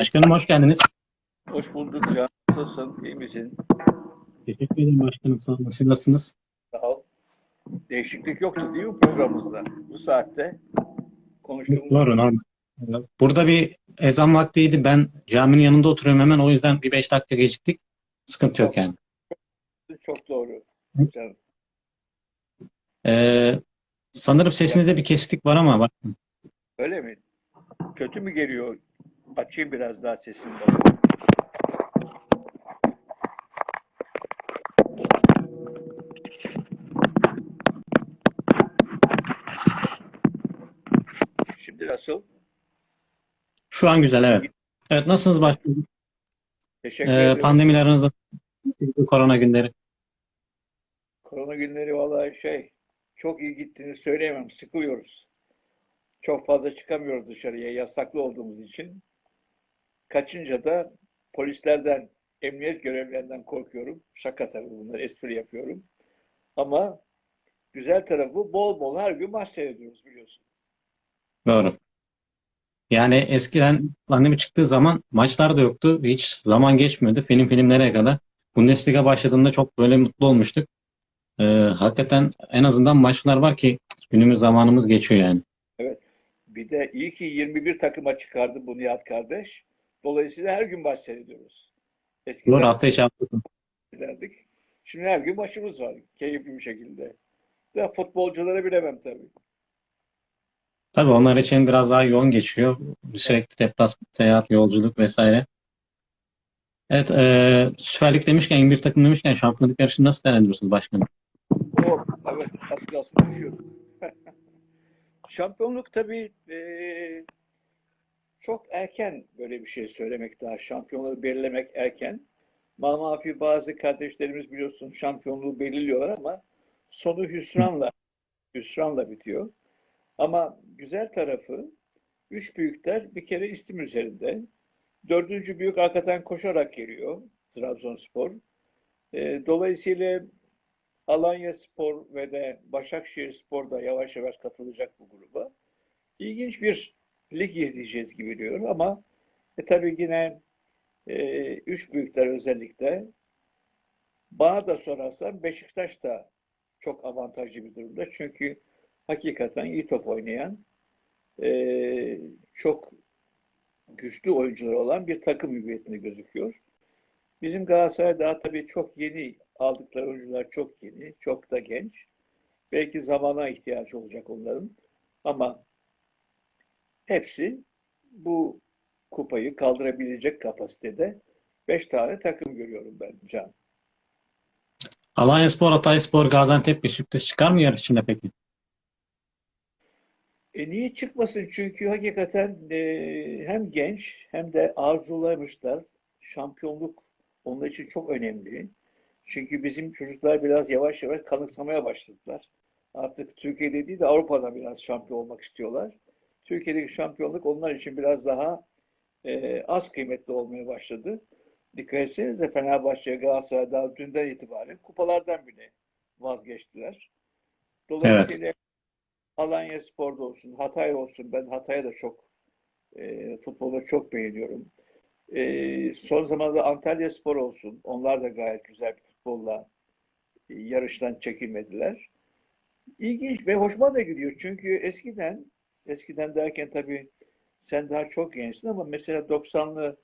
Başkanım hoş geldiniz. Hoş bulduk Can. Nasılsın? İyi misin? Teşekkür ederim başkanım. Sağ olun. Siz nasılsınız? Sağ ol. Değişiklik yoktu değil mi programımızda? Bu saatte konuştuğumuz Doğru normal. Burada bir ezan vaktiydi. Ben caminin yanında oturuyorum hemen. O yüzden bir beş dakika geciktik. Sıkıntı yok yani. çok doğru. Canım. Ee, sanırım sesinizde bir kesiklik var ama bak. Öyle mi? Kötü mü geliyor? Açayım biraz daha sesini. Şimdi nasıl? Şu an güzel evet. Evet nasılsınız başkanım? Teşekkür Ee, ederim. pandemiler aranızda korona günleri. Korona günleri vallahi şey çok iyi gittiğini söyleyemem. Sıkılıyoruz. Çok fazla çıkamıyoruz dışarıya yasaklı olduğumuz için. Kaçınca da polislerden, emniyet görevlilerinden korkuyorum. Şaka tabii bunlar espri yapıyorum. Ama güzel tarafı bol bol her gün maç seyrediyoruz biliyorsun. Doğru. Yani eskiden pandemi çıktığı zaman maçlar da yoktu. Hiç zaman geçmiyordu. Film filmlere kadar. Bundesliga başladığında çok böyle mutlu olmuştuk. Ee, hakikaten en azından maçlar var ki günümüz zamanımız geçiyor yani. Bir de iyi ki 21 takıma çıkardı bu Nihat kardeş. Dolayısıyla her gün maç seyrediyoruz. Eskiden Doğru hafta içi derdik. Şimdi her gün maçımız var. Keyifli bir şekilde. Da futbolcuları bilemem tabii. Tabii onlar için biraz daha yoğun geçiyor. Sürekli deplasman, seyahat, yolculuk vesaire. Evet, e, Süper Lig demişken, 21 takım demişken şampiyonluk yarışını nasıl değerlendiriyorsunuz başkanım? O, evet, az kalsın düşüyorduk. Şampiyonluk tabii eee, çok erken böyle bir şey söylemek daha. Şampiyonluğu belirlemek erken. Mamafi bazı kardeşlerimiz biliyorsun şampiyonluğu belirliyorlar ama sonu hüsranla hüsranla bitiyor. Ama güzel tarafı üç büyükler bir kere istim üzerinde. Dördüncü büyük arkadan koşarak geliyor Trabzonspor. Eee, dolayısıyla Alanya Spor ve de Başakşehir Spor da yavaş yavaş katılacak bu gruba. İlginç bir lig izleyeceğiz gibi diyorum ama e, tabii yine e, üç büyükler özellikle bana da sorarsan Beşiktaş da çok avantajlı bir durumda. Çünkü hakikaten iyi top oynayan e, çok güçlü oyuncuları olan bir takım hüviyetinde gözüküyor. Bizim Galatasaray daha tabii çok yeni aldıkları oyuncular çok yeni, çok da genç. Belki zamana ihtiyacı olacak onların. Ama hepsi bu kupayı kaldırabilecek kapasitede 5 tane takım görüyorum ben Can. Alanyaspor, Hatayspor, Gaziantep bir sürpriz çıkar mı yarış içinde peki? E niye çıkmasın? Çünkü hakikaten e, hem genç hem de arzulamışlar. Şampiyonluk onlar için çok önemli. Çünkü bizim çocuklar biraz yavaş yavaş kanıksamaya başladılar. Artık Türkiye'de değil de Avrupa'da biraz şampiyon olmak istiyorlar. Türkiye'deki şampiyonluk onlar için biraz daha e, az kıymetli olmaya başladı. Dikkat etsenize Fenerbahçe, Galatasaray daha dünden itibaren kupalardan bile vazgeçtiler. Dolayısıyla Alanya Spor'da olsun, Hatay olsun. Ben Hatay'a da çok e, futbolu çok beğeniyorum. E, son zamanlarda Antalya Spor olsun. Onlar da gayet güzel bir futbolla e, yarıştan çekilmediler. İlginç ve hoşuma da gidiyor. Çünkü eskiden, eskiden derken tabii sen daha çok gençsin ama mesela 90'lı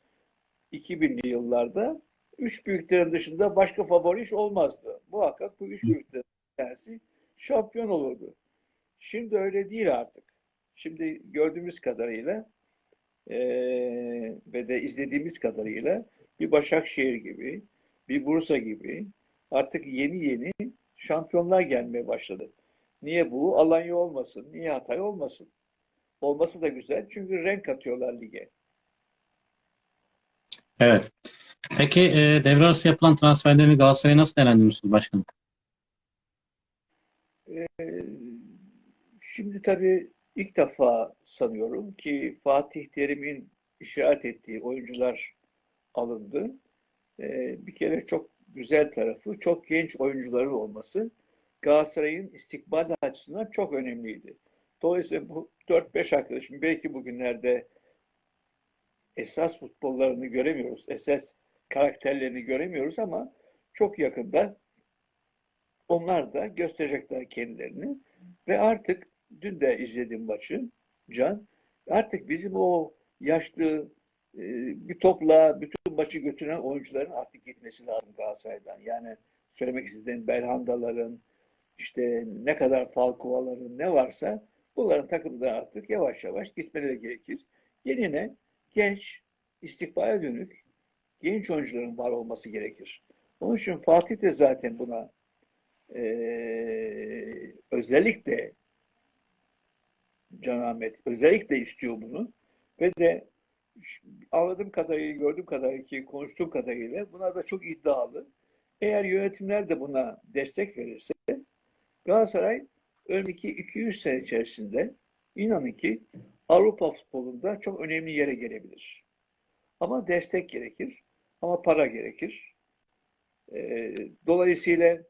2000'li yıllarda üç büyüklerin dışında başka favori iş olmazdı. Muhakkak bu üç büyüklerin tanesi şampiyon olurdu. Şimdi öyle değil artık. Şimdi gördüğümüz kadarıyla eee, ve de izlediğimiz kadarıyla bir Başakşehir gibi, bir Bursa gibi artık yeni yeni şampiyonlar gelmeye başladı. Niye bu? Alanya olmasın, niye Hatay olmasın? Olması da güzel çünkü renk katıyorlar lige. Evet. Peki e, devre arası yapılan transferleri Galatasaray'a nasıl değerlendiriyorsunuz başkanım? Ee, Şimdi tabii ilk defa sanıyorum ki Fatih Terim'in işaret ettiği oyuncular alındı. Ee, Bir kere çok güzel tarafı çok genç oyuncuların olması Galatasaray'ın istikbal açısından çok önemliydi. Dolayısıyla bu 4-5 arkadaşım belki bugünlerde esas futbollarını göremiyoruz. Esas karakterlerini göremiyoruz ama çok yakında onlar da gösterecekler kendilerini. Ve artık dün de izlediğim maçı Can. Artık bizim o yaşlı e, bir topla bütün maçı götüren oyuncuların artık gitmesi lazım Galatasaray'dan. Yani söylemek istediğim Belhandaların, işte ne kadar Falcoa'ların ne varsa bunların takımda artık yavaş yavaş gitmeleri gerekir. Yerine genç, istikbale dönük genç oyuncuların var olması gerekir. Onun için Fatih de zaten buna eee, özellikle Can Ahmet özellikle istiyor bunu ve de anladığım kadarıyla, gördüğüm kadarıyla ki konuştuğum kadarıyla buna da çok iddialı. Eğer yönetimler de buna destek verirse Galatasaray önümüzdeki 200 sene içerisinde inanın ki Avrupa futbolunda çok önemli yere gelebilir. Ama destek gerekir. Ama para gerekir. Ee, dolayısıyla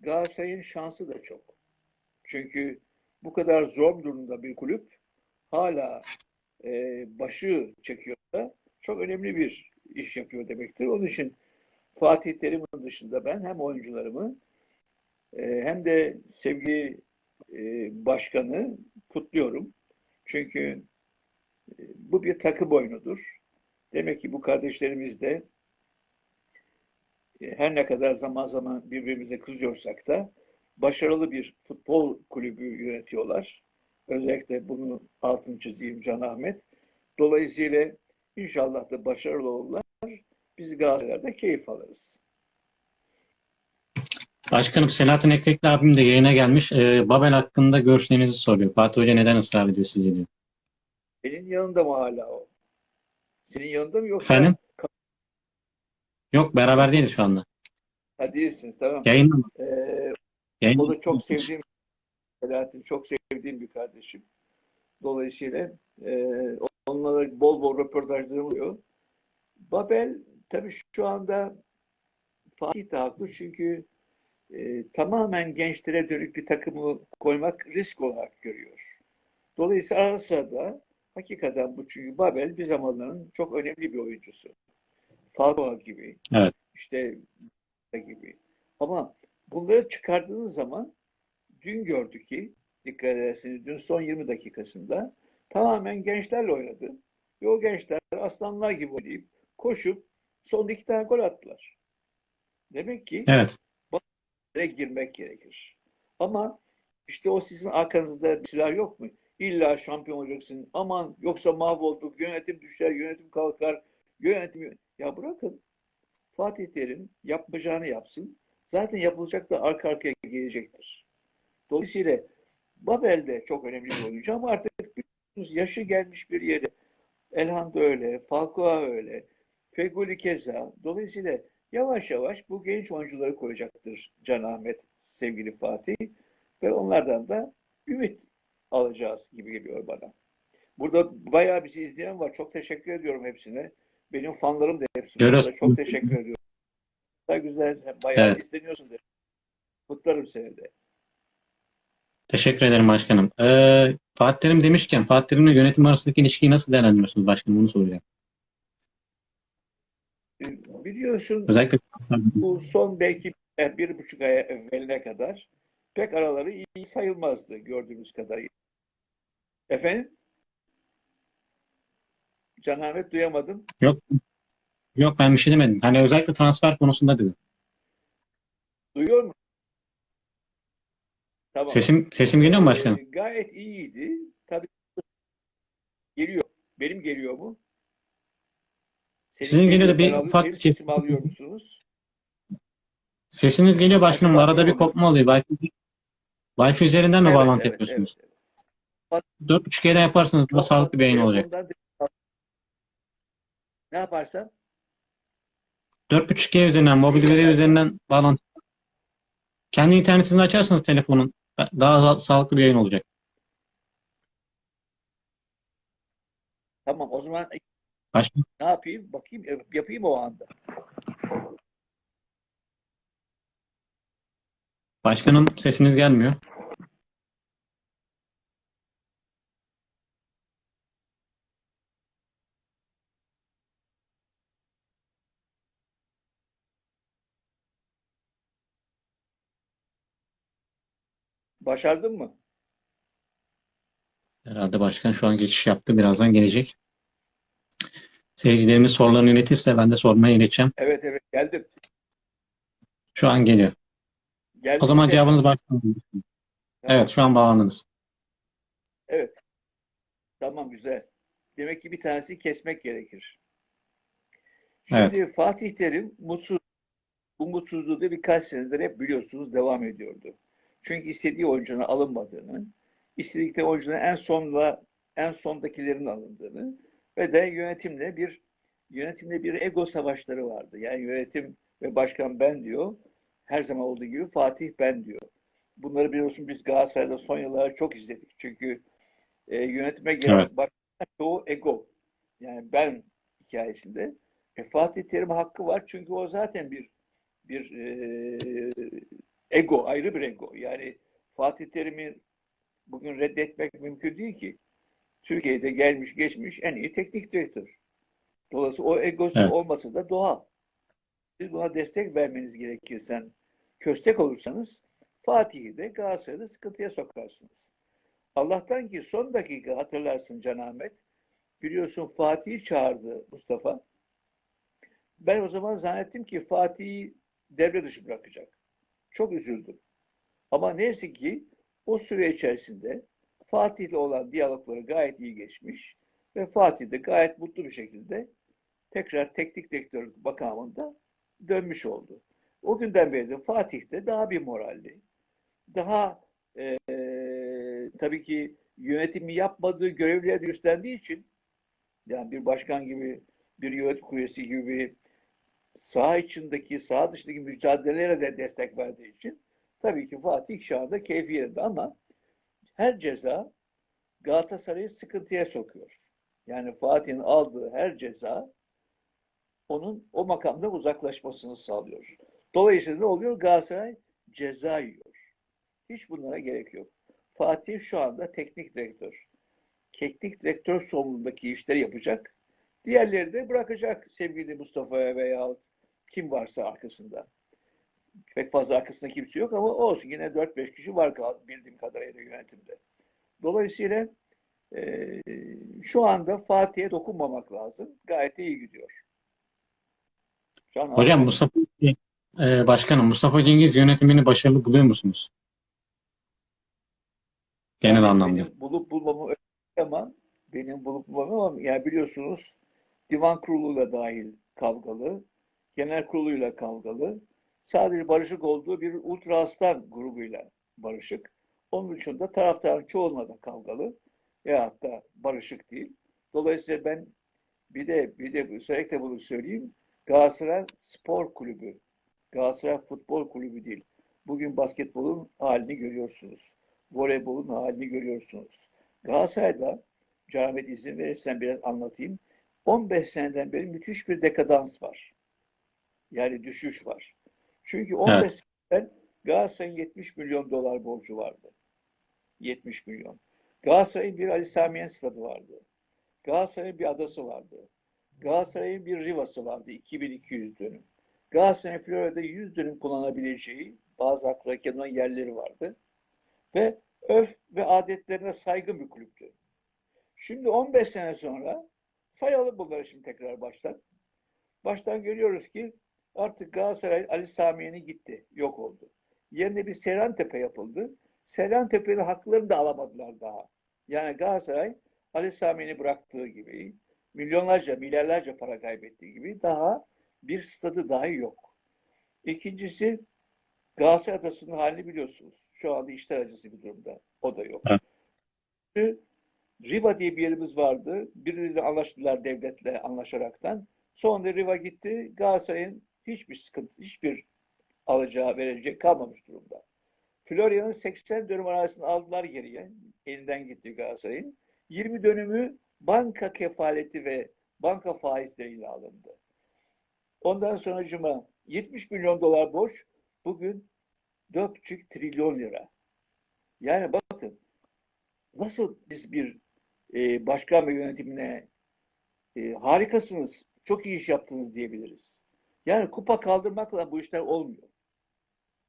Galatasaray'ın şansı da çok. Çünkü bu kadar zor durumda bir kulüp hala e, başı çekiyor da çok önemli bir iş yapıyor demektir. Onun için Fatih Terim'in dışında ben hem oyuncularımı e, hem de sevgili e, başkanı kutluyorum. Çünkü e, bu bir takım oyunudur. Demek ki bu kardeşlerimiz de e, her ne kadar zaman zaman birbirimize kızıyorsak da başarılı bir futbol kulübü yönetiyorlar. Özellikle bunu altını çizeyim Can Ahmet. Dolayısıyla inşallah da başarılı olurlar. Biz Galatasaray'da keyif alırız. Başkanım Selahattin Ekrekli abim de yayına gelmiş. Ee, Babel hakkında görüşlerinizi soruyor. Fatih Hoca neden ısrar ediyor sizce diyor. Senin yanında mı hala o? Senin yanında mı yoksa? Efendim? Yok beraber değiliz şu anda. Ha, değilsiniz tamam. Yayında mı? Ee, Yayında o da çok sevdiğim Selahattin çok sevdiğim bir kardeşim. Dolayısıyla e, onunla da bol bol röportajlarım oluyor. Babel tabii şu anda Fatih de haklı çünkü e, tamamen gençlere dönük bir takımı koymak risk olarak görüyor. Dolayısıyla ara sırada hakikaten bu çünkü Babel bir zamanların çok önemli bir oyuncusu. Falcao gibi, Evet. işte gibi. Ama bunları çıkardığınız zaman dün gördük ki dikkat ederseniz dün son 20 dakikasında tamamen gençlerle oynadı. Ve o gençler aslanlar gibi oynayıp koşup son iki tane gol attılar. Demek ki Evet. De girmek gerekir. Ama işte o sizin arkanızda silah yok mu? İlla şampiyon olacaksın. Aman yoksa mahvolduk. Yönetim düşer, yönetim kalkar. Yönetim... Ya bırakın. Fatih Terim yapacağını yapsın. Zaten yapılacak da arka arkaya gelecektir. Dolayısıyla Babel de çok önemli bir oyuncu ama artık yaşı gelmiş bir yere. Elhan da öyle, Falcao öyle, Feguli keza. Dolayısıyla yavaş yavaş bu genç oyuncuları koyacaktır Can Ahmet, sevgili Fatih. Ve onlardan da ümit alacağız gibi geliyor bana. Burada bayağı bizi izleyen var. Çok teşekkür ediyorum hepsine. Benim fanlarım da hepsi. Çok teşekkür ediyorum. Güzel güzel. Bayağı Evet. izleniyorsun. Kutlarım seni de. Teşekkür ederim başkanım. Ee, Fatih Terim demişken Fatih Terim'le yönetim arasındaki ilişkiyi nasıl değerlendiriyorsunuz başkanım? Bunu soracağım. Biliyorsun Özellikle bu son belki bir buçuk ay evveline kadar pek araları iyi sayılmazdı gördüğümüz kadarıyla. Efendim? Can Ahmet duyamadım. yok yok ben bir şey demedim. Hani özellikle transfer konusunda dedim. Duyuyor musun? Tamam. Sesim sesim geliyor mu başkanım? Ee, gayet iyiydi. Tabii geliyor. Benim geliyor mu? Sizin geliyor da bir ufak sesimi alıyor musunuz? Sesiniz geliyor başkanım. Acaba Arada bir kopma oluyor. Wi-Fi, Wi-Fi üzerinden mi Evet, bağlantı evet, yapıyorsunuz? evet, evet. 4.5G'den yaparsanız daha sağlıklı bir yayın olacak. Ne yaparsam? 4.5G üzerinden, mobil veri üzerinden bağlantı. Kendi internetinizi açarsanız telefonun daha sa- sağlıklı bir yayın olacak. Tamam o zaman Başka? Ne yapayım? Bakayım e, yapayım o anda. Başkanım sesiniz gelmiyor. Başardın mı? Herhalde başkan şu an geçiş yaptı. Birazdan gelecek. Seyircilerimiz sorularını iletirse ben de sormaya ileteceğim. Evet evet geldim. Şu an geliyor. Geldim. O zaman cevabınız başkan. Tamam. Evet şu an bağlandınız. Evet. Tamam güzel. Demek ki bir tanesi kesmek gerekir. Şimdi Fatih Terim mutsuz. Bu mutsuzluğu da birkaç senedir hep biliyorsunuz devam ediyordu. Çünkü istediği oyuncunun alınmadığını, istedikleri oyuncunun en sonda en sondakilerin alındığını ve de yönetimle bir yönetimle bir ego savaşları vardı. Yani yönetim ve başkan ben diyor. Her zaman olduğu gibi Fatih ben diyor. Bunları biliyorsun biz Galatasaray'da son yıllarda çok izledik. Çünkü e, yönetime gelen Evet. başkan çoğu ego. Yani ben hikayesinde. E, Fatih Terim hakkı var çünkü o zaten bir bir e, ego, ayrı bir ego. Yani Fatih Terim'i bugün reddetmek mümkün değil ki. Türkiye'de gelmiş geçmiş en iyi teknik direktör. Dolayısıyla o egosu Evet. olması da doğal. Siz buna destek vermeniz gerekir. Sen köstek olursanız Fatih'i de Galatasaray'da sıkıntıya sokarsınız. Allah'tan ki son dakika hatırlarsın Can Ahmet. Biliyorsun Fatih'i çağırdı Mustafa. Ben o zaman zannettim ki Fatih'i devre dışı bırakacak. Çok üzüldüm. Ama neyse ki o süre içerisinde Fatih'le olan diyalogları gayet iyi geçmiş ve Fatih de gayet mutlu bir şekilde tekrar teknik direktör makamında dönmüş oldu. O günden beri de Fatih de daha bir moralli, daha eee, tabii ki yönetimi yapmadığı görevleri üstlendiği için yani bir başkan gibi, bir yönetim üyesi gibi saha içindeki, saha dışındaki mücadelelere de destek verdiği için tabii ki Fatih şu anda keyfi yerinde ama her ceza Galatasaray'ı sıkıntıya sokuyor. Yani Fatih'in aldığı her ceza onun o makamda uzaklaşmasını sağlıyor. Dolayısıyla ne oluyor? Galatasaray ceza yiyor. Hiç bunlara gerek yok. Fatih şu anda teknik direktör. Teknik direktör sorumluluğundaki işleri yapacak. Diğerleri de bırakacak sevgili Mustafa'ya veya kim varsa arkasında. Pek fazla arkasında kimse yok ama olsun yine 4-5 kişi var bildiğim kadarıyla yönetimde. Dolayısıyla eee, şu anda Fatih'e dokunmamak lazım. Gayet iyi gidiyor. Şu an Hocam Mustafa e, Başkanım Mustafa Cengiz yönetimini başarılı buluyor musunuz? Genel Yani anlamda. Bulup bulmamı ama benim bulup bulmamı ama yani biliyorsunuz divan kuruluyla dahil kavgalı, genel kuruluyla kavgalı, sadece barışık olduğu bir ultra aslan grubuyla barışık. Onun dışında taraftarın çoğunla da kavgalı veyahut da barışık değil. Dolayısıyla ben bir de bir de özellikle bunu söyleyeyim. Galatasaray Spor Kulübü, Galatasaray Futbol Kulübü değil. Bugün basketbolun halini görüyorsunuz. Voleybolun halini görüyorsunuz. Galatasaray'da, Cahmet izin verirsen biraz anlatayım. 15 seneden beri müthiş bir dekadans var. Yani düşüş var. Çünkü 15 Evet. seneden Galatasaray'ın 70 milyon dolar borcu vardı. 70 milyon. Galatasaray'ın bir Ali Sami Yen stadı vardı. Galatasaray'ın bir adası vardı. Galatasaray'ın bir Riva'sı vardı. 2200 dönüm. Galatasaray'ın Florya'da 100 dönüm kullanabileceği bazı aklına olan yerleri vardı. Ve öf ve adetlerine saygın bir kulüptü. Şimdi 15 sene sonra sayalım bunları şimdi tekrar baştan. Baştan görüyoruz ki artık Galatasaray Ali Sami Yen'i gitti. Yok oldu. Yerine bir Seyrantepe yapıldı. Seyrantepe'nin haklarını da alamadılar daha. Yani Galatasaray Ali Sami Yen'i bıraktığı gibi milyonlarca, milyarlarca para kaybettiği gibi daha bir stadı dahi yok. İkincisi Galatasaray Adası'nın halini biliyorsunuz. Şu anda işler acısı bir durumda. O da yok. Evet. Riva diye bir yerimiz vardı. Birileriyle anlaştılar devletle anlaşaraktan. Sonra Riva gitti. Galatasaray'ın hiçbir sıkıntı, hiçbir alacağı verecek kalmamış durumda. Florya'nın 80 dönüm arasını aldılar geriye. Elinden gitti Galatasaray'ın. 20 dönümü banka kefaleti ve banka faizleriyle alındı. Ondan sonra cuma 70 milyon dolar borç bugün 4,5 trilyon lira. Yani bakın nasıl biz bir e, başkan ve yönetimine e, harikasınız, çok iyi iş yaptınız diyebiliriz. Yani kupa kaldırmakla bu işler olmuyor.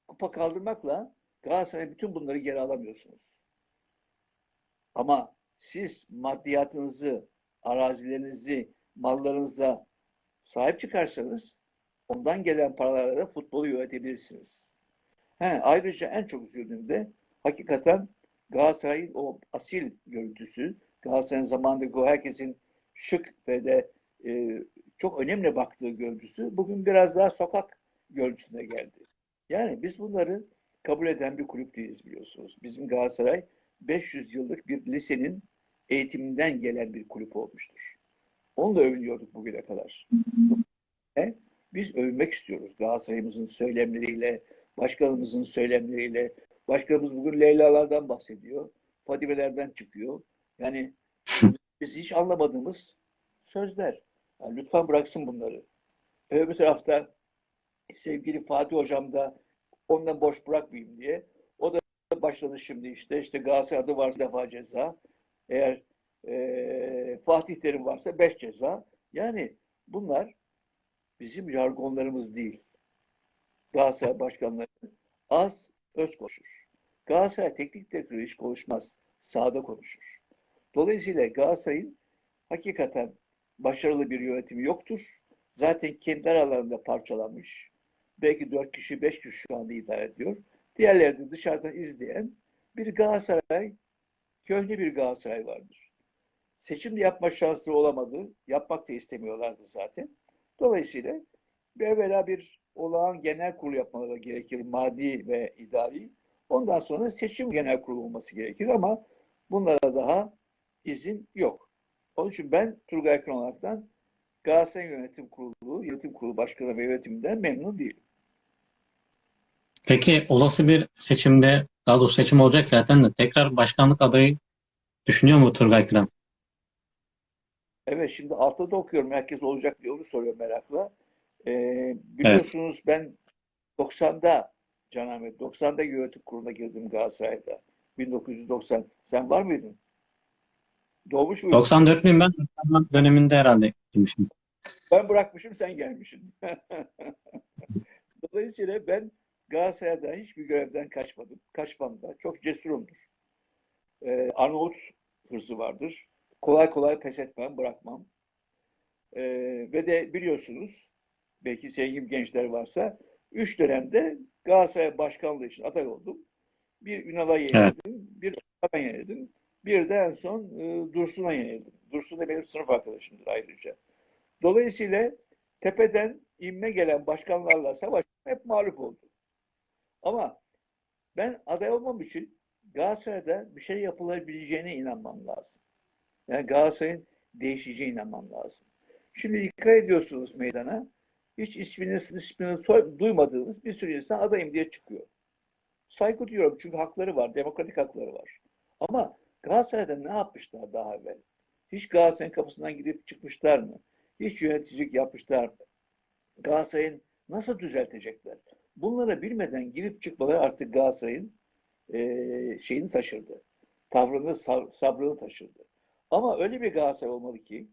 Kupa kaldırmakla Galatasaray bütün bunları geri alamıyorsunuz. Ama siz maddiyatınızı, arazilerinizi, mallarınıza sahip çıkarsanız ondan gelen paralarla da futbolu yönetebilirsiniz. He, ayrıca en çok üzüldüğüm de hakikaten Galatasaray'ın o asil görüntüsü, Galatasaray'ın zamanındaki o herkesin şık ve de e, çok önemli baktığı görüntüsü bugün biraz daha sokak görüntüsüne geldi. Yani biz bunları kabul eden bir kulüp değiliz biliyorsunuz. Bizim Galatasaray 500 yıllık bir lisenin eğitiminden gelen bir kulüp olmuştur. Onunla övünüyorduk bugüne kadar. E, Biz övünmek istiyoruz Galatasaray'ımızın söylemleriyle, başkanımızın söylemleriyle. Başkanımız bugün Leyla'lardan bahsediyor. Fadimelerden çıkıyor. Yani biz hiç anlamadığımız sözler. Yani lütfen bıraksın bunları. Öbür tarafta sevgili Fatih Hocam da ondan boş bırakmayayım diye. O da başladı şimdi işte. işte Galatasaray adı varsa defa ceza. Eğer e, Fatih Terim varsa beş ceza. Yani bunlar bizim jargonlarımız değil. Galatasaray başkanları az öz konuşur. Galatasaray teknik direktörü hiç konuşmaz. Sahada konuşur. Dolayısıyla Galatasaray'ın hakikaten başarılı bir yönetimi yoktur. Zaten kendi aralarında parçalanmış. Belki dört kişi, beş kişi şu anda idare ediyor. Diğerleri de dışarıdan izleyen bir Galatasaray, köhne bir Galatasaray vardır. Seçim de yapma şansları olamadı. Yapmak da istemiyorlardı zaten. Dolayısıyla bir evvela bir olağan genel kurulu yapmaları gerekir. Madi ve idari. Ondan sonra seçim genel kurulu olması gerekir ama bunlara daha izin yok. Onun için ben Turgay Akın olaraktan Galatasaray Yönetim Kurulu, Yönetim Kurulu Başkanı ve yönetiminden memnun değilim. Peki olası bir seçimde, daha doğrusu seçim olacak zaten de tekrar başkanlık adayı düşünüyor mu Turgay Kıran? Evet şimdi altta da okuyorum. Herkes olacak diye onu soruyor merakla. Ee, biliyorsunuz ben 90'da Can Ahmet, 90'da yönetim kuruluna girdim Galatasaray'da. 1990. Sen var mıydın? Doğmuş muydun? 94 bin ben 90 döneminde herhalde gitmişim. Ben bırakmışım, sen gelmişsin. Dolayısıyla ben Galatasaray'da hiçbir görevden kaçmadım. Kaçmam da. Çok cesurumdur. Ee, Arnavut hırsı vardır. Kolay kolay pes etmem, bırakmam. Ee, ve de biliyorsunuz, belki sevgili gençler varsa, üç dönemde Galatasaray başkanlığı için aday oldum. Bir Ünal'a yenildim, bir ben yenildim. Bir de en son e, Dursun'a yenildim. Dursun da benim sınıf arkadaşımdır ayrıca. Dolayısıyla tepeden inme gelen başkanlarla savaştım, hep mağlup oldum. Ama ben aday olmam için Galatasaray'da bir şey yapılabileceğine inanmam lazım. Yani Galatasaray'ın değişeceğine inanmam lazım. Şimdi dikkat ediyorsunuz meydana. Hiç ismini, ismini soy- duymadığınız bir sürü insan adayım diye çıkıyor. Saygı duyuyorum çünkü hakları var, demokratik hakları var. Ama Galatasaray'da ne yapmışlar daha evvel? Hiç Galatasaray'ın kapısından gidip çıkmışlar mı? Hiç yöneticilik yapmışlar mı? Galatasaray'ın nasıl düzeltecekler? Bunları bilmeden girip çıkmaları artık Galatasaray'ın eee, şeyini taşırdı. Tavrını, sab- sabrını taşırdı. Ama öyle bir Galatasaray olmalı ki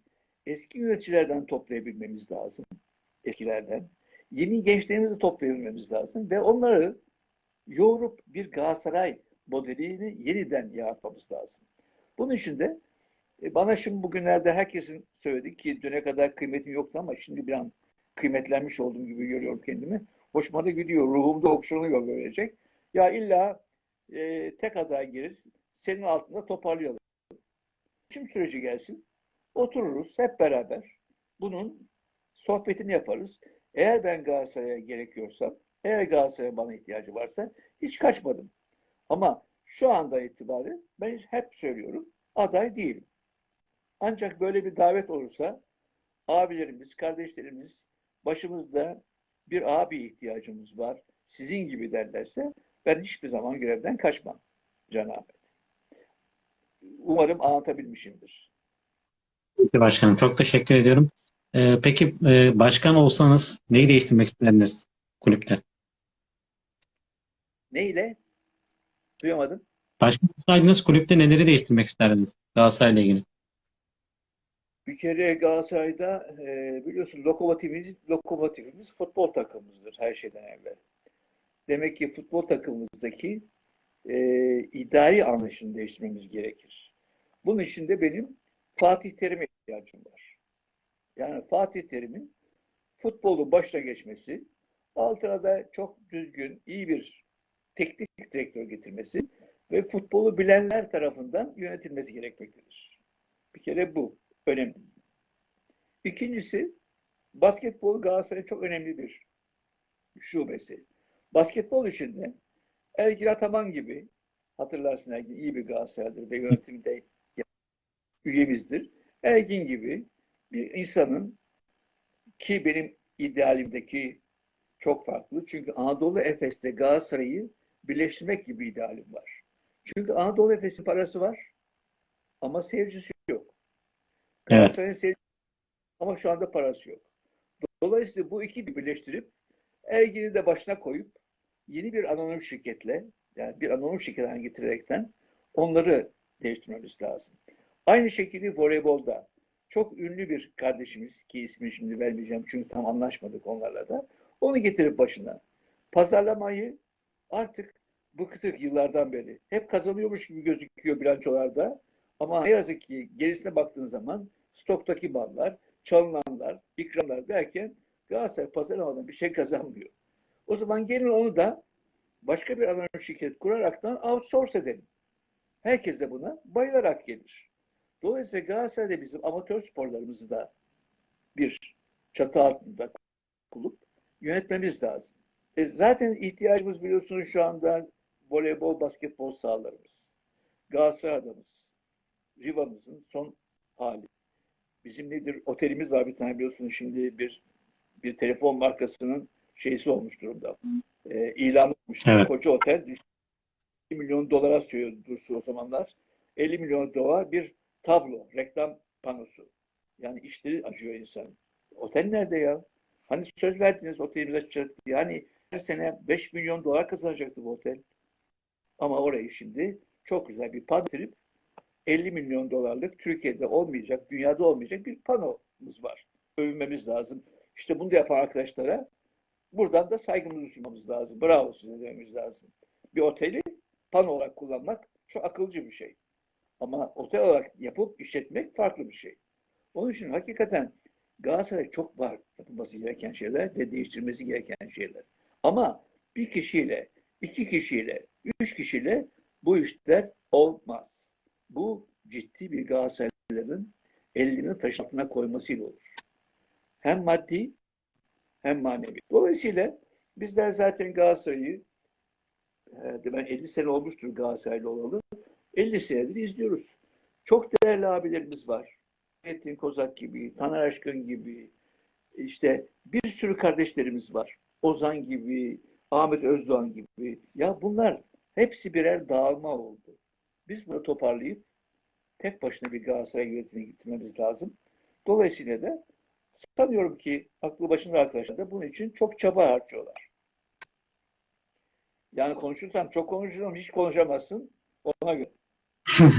eski yöneticilerden toplayabilmemiz lazım. Eskilerden. Yeni gençlerimizi toplayabilmemiz lazım ve onları yoğurup bir Galatasaray modelini yeniden yaratmamız lazım. Bunun için de e, bana şimdi bugünlerde herkesin söyledi ki düne kadar kıymetim yoktu ama şimdi bir an kıymetlenmiş olduğum gibi görüyorum kendimi. Hoşuma da gidiyor. Ruhumda okşanıyor böylece. Ya illa e, tek aday gireriz. Senin altında toparlayalım. Seçim süreci gelsin. Otururuz hep beraber. Bunun sohbetini yaparız. Eğer ben Galatasaray'a gerekiyorsam, eğer Galatasaray'a bana ihtiyacı varsa hiç kaçmadım. Ama şu anda itibaren ben hep söylüyorum aday değilim. Ancak böyle bir davet olursa abilerimiz, kardeşlerimiz başımızda bir abi ihtiyacımız var. Sizin gibi derlerse ben hiçbir zaman görevden kaçmam Ahmet. Umarım anlatabilmişimdir. Peki başkanım çok teşekkür ediyorum. Ee, peki e, başkan olsanız neyi değiştirmek isterdiniz kulüpte? Neyle? Duyamadım. Başkan olsaydınız kulüpte neleri değiştirmek isterdiniz Galatasaray'la ilgili? Bir kere Galatasaray'da e, biliyorsun lokomotifimiz, lokomotifimiz futbol takımımızdır her şeyden evvel. Demek ki futbol takımımızdaki e, idari anlayışını değiştirmemiz gerekir. Bunun için de benim Fatih Terim'e ihtiyacım var. Yani Fatih Terim'in futbolu başına geçmesi, altına da çok düzgün, iyi bir teknik direktör getirmesi ve futbolu bilenler tarafından yönetilmesi gerekmektedir. Bir kere bu önemli. İkincisi, basketbol Galatasaray'ın çok önemli bir şubesi. Basketbol içinde Ergin Ataman gibi, hatırlarsın Ergin iyi bir Galatasaray'dır ve yönetimde üyemizdir. Ergin gibi bir insanın ki benim idealimdeki çok farklı. Çünkü Anadolu Efes'te Galatasaray'ı birleştirmek gibi idealim var. Çünkü Anadolu Efes'in parası var ama seyircisi yok. Evet. Seyircisi ama şu anda parası yok. Dolayısıyla bu ikili birleştirip Ergin'i de başına koyup yeni bir anonim şirketle yani bir anonim şirket haline getirerekten onları değiştirmemiz lazım. Aynı şekilde voleybolda çok ünlü bir kardeşimiz ki ismini şimdi vermeyeceğim çünkü tam anlaşmadık onlarla da onu getirip başına. Pazarlamayı artık bıktık yıllardan beri. Hep kazanıyormuş gibi gözüküyor bilançolarda. Ama ne yazık ki gerisine baktığın zaman stoktaki ballar, çalınanlar, ikramlar derken Galatasaray pazarlamadan bir şey kazanmıyor. O zaman gelin onu da başka bir anonim şirket kuraraktan outsource edelim. Herkes de buna bayılarak gelir. Dolayısıyla Galatasaray'da bizim amatör sporlarımızı da bir çatı altında bulup yönetmemiz lazım. E zaten ihtiyacımız biliyorsunuz şu anda voleybol, basketbol sahalarımız. Galatasaray adamız. Riva'mızın son hali. Bizim nedir? Otelimiz var bir tane biliyorsunuz şimdi bir bir telefon markasının şeysi olmuş durumda. E, ilan olmuş. Evet. Koca otel 50 milyon dolara söylüyordu o zamanlar. 50 milyon dolar bir tablo, reklam panosu. Yani işleri acıyor insan. Otel nerede ya? Hani söz verdiniz otelimiz açacak. Yani her sene 5 milyon dolar kazanacaktı bu otel. Ama orayı şimdi çok güzel bir pano getirip 50 milyon dolarlık Türkiye'de olmayacak, dünyada olmayacak bir panomuz var. Övünmemiz lazım. İşte bunu da yapan arkadaşlara buradan da saygımızı sunmamız lazım. Bravo size dememiz lazım. Bir oteli pano olarak kullanmak çok akılcı bir şey. Ama otel olarak yapıp işletmek farklı bir şey. Onun için hakikaten Galatasaray çok var yapılması gereken şeyler ve değiştirmesi gereken şeyler. Ama bir kişiyle, iki kişiyle, üç kişiyle bu işler olmaz. Bu ciddi bir Galatasaraylıların elini taşın altına koymasıyla olur. Hem maddi hem manevi. Dolayısıyla bizler zaten Galatasaray'ı e, ben 50 sene olmuştur Galatasaraylı olalı. 50 senedir izliyoruz. Çok değerli abilerimiz var. Metin Kozak gibi, Taner Aşkın gibi, işte bir sürü kardeşlerimiz var. Ozan gibi, Ahmet Özdoğan gibi. Ya bunlar hepsi birer dağılma oldu. Biz bunu toparlayıp tek başına bir Galatasaray yönetimine getirmemiz lazım. Dolayısıyla da sanıyorum ki aklı başında arkadaşlar da bunun için çok çaba harcıyorlar. Yani konuşursam çok konuşurum, hiç konuşamazsın. Ona göre.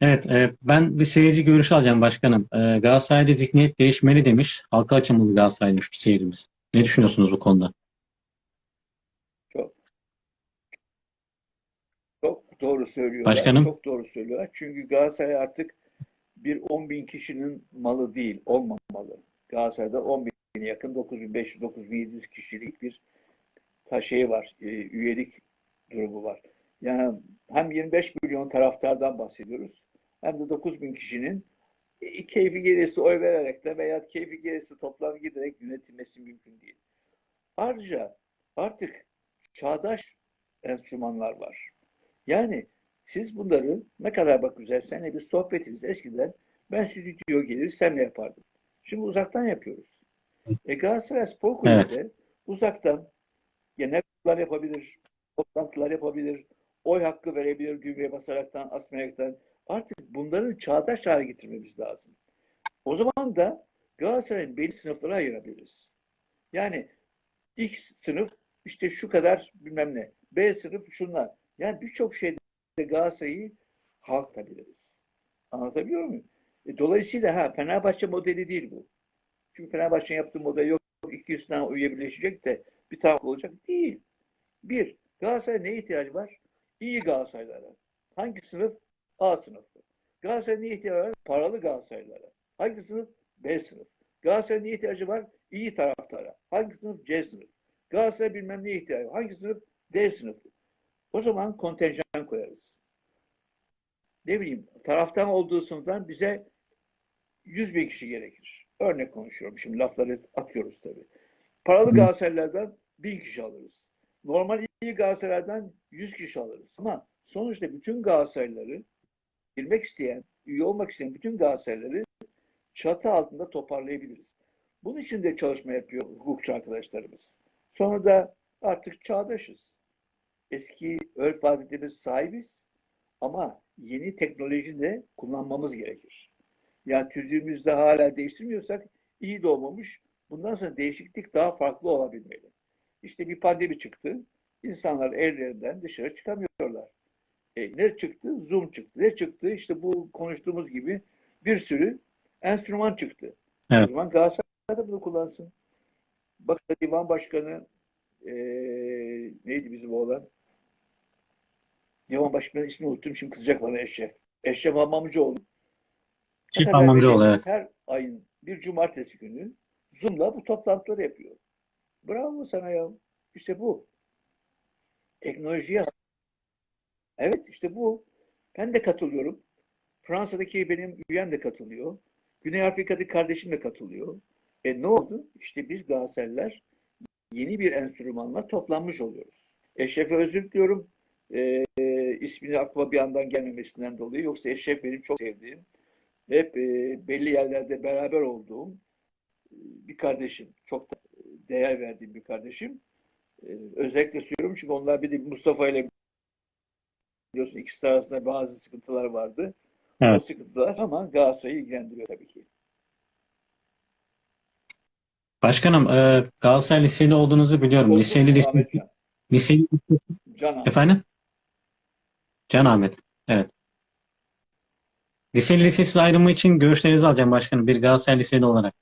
Evet, e, ben bir seyirci görüşü alacağım başkanım. E, Galatasaray'da zihniyet değişmeli demiş. Halka açılmalı Galatasaraylıymış bir seyircimiz. Ne düşünüyorsunuz bu konuda? Çok çok doğru söylüyorlar. Başkanım? Çok doğru söylüyorlar. Çünkü Galatasaray artık bir 10 bin kişinin malı değil, olmamalı. Galatasaray'da 10 bine yakın 9500-9700 kişilik bir şey var, e, üyelik durumu var. Yani hem 25 milyon taraftardan bahsediyoruz hem de 9 bin kişinin keyfi gelirse oy vererek de veya keyfi gelirse toplam giderek yönetilmesi mümkün değil. Ayrıca artık çağdaş enstrümanlar var. Yani siz bunları ne kadar bak güzel seninle bir sohbetimiz eskiden ben stüdyo gelir senle yapardım. Şimdi uzaktan yapıyoruz. E Galatasaray Spor Kulübü de uzaktan genel kurullar yapabilir, toplantılar yapabilir, oy hakkı verebilir düğmeye basaraktan, asmayaraktan. Artık bunların çağdaş hale getirmemiz lazım. O zaman da Galatasaray'ın belli sınıflara ayırabiliriz. Yani X sınıf işte şu kadar bilmem ne. B sınıf şunlar. Yani birçok şeyde Galatasaray'ı halkabiliriz. Anlatabiliyor muyum? E, dolayısıyla ha Fenerbahçe modeli değil bu. Çünkü Fenerbahçe'nin yaptığı model yok 200 tane üye de bir tane olacak değil. Bir, Galatasaray neye ihtiyacı var? İyi Galatasaraylara. Hangi sınıf? A sınıfı. Galatasaray niye ihtiyacı var? Paralı Galatasaraylara. Hangi sınıf? B sınıf. Galatasaray niye ihtiyacı var? İyi taraftara. Hangi sınıf? C sınıf. Galatasaray bilmem neye ihtiyacı var. Hangi sınıf? D sınıfı. O zaman kontenjan koyarız. Ne bileyim taraftan olduğu sınıftan bize 100 bin kişi gerekir. Örnek konuşuyorum. Şimdi lafları atıyoruz tabii. Paralı. Galatasaraylardan 1000 kişi alırız. Normal iyi Galatasaraylardan 100 kişi alırız. Ama sonuçta bütün Galatasarayları girmek isteyen, üye olmak isteyen bütün Galatasarayları çatı altında toparlayabiliriz. Bunun için de çalışma yapıyor hukukçu arkadaşlarımız. Sonra da artık çağdaşız. Eski örf adetlerimiz sahibiz ama yeni teknolojiyi de kullanmamız gerekir. Yani tüzüğümüzde hala değiştirmiyorsak iyi de olmamış. Bundan sonra değişiklik daha farklı olabilmeli. İşte bir pandemi çıktı. İnsanlar evlerinden dışarı çıkamıyorlar. E, ne çıktı? Zoom çıktı. Ne çıktı? İşte bu konuştuğumuz gibi bir sürü enstrüman çıktı. Evet. O zaman Galatasaray da bunu kullansın. Bak divan başkanı e, neydi bizim oğlan? Divan başkanı ismini unuttum. Şimdi kızacak bana Eşref. Eşref Hamamcıoğlu. Çift her- evet. Her ayın bir cumartesi günü Zoom'la bu toplantıları yapıyor. Bravo sana ya. İşte bu. Teknolojiye Evet işte bu. Ben de katılıyorum. Fransa'daki benim üyem de katılıyor. Güney Afrika'daki kardeşim de katılıyor. E ne oldu? İşte biz Galatasaraylılar yeni bir enstrümanla toplanmış oluyoruz. Eşref'e özür diliyorum. E, e, ismini aklıma bir yandan gelmemesinden dolayı. Yoksa Eşref benim çok sevdiğim, hep e, belli yerlerde beraber olduğum e, bir kardeşim. Çok da değer verdiğim bir kardeşim. E, özellikle söylüyorum çünkü onlar bir de Mustafa ile biliyorsun ikisi arasında bazı sıkıntılar vardı. Evet. O sıkıntılar ama Galatasaray'ı ilgilendiriyor tabii ki. Başkanım e, Galatasaray Liseli olduğunuzu biliyorum. Olduk Liseli lise, Ahmetcan. liseli Can Ahmet. efendim? Can Ahmet. Evet. Liseli lisesiz ayrımı için görüşlerinizi alacağım başkanım. Bir Galatasaray Liseli olarak.